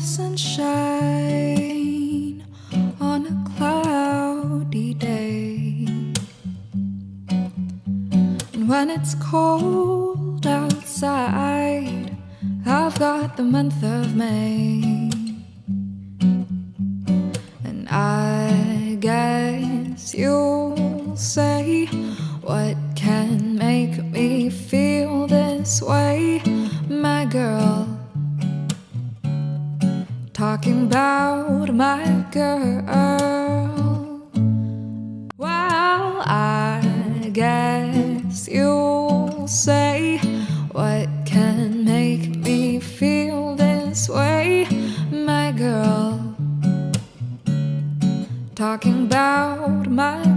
sunshine on a cloudy day. And when it's cold outside, I've got the month of May. And I guess you'll say, What can make me feel this way, my girl? Talking about my girl. Well, I guess you'll say, What can make me feel this way, my girl? Talking about my.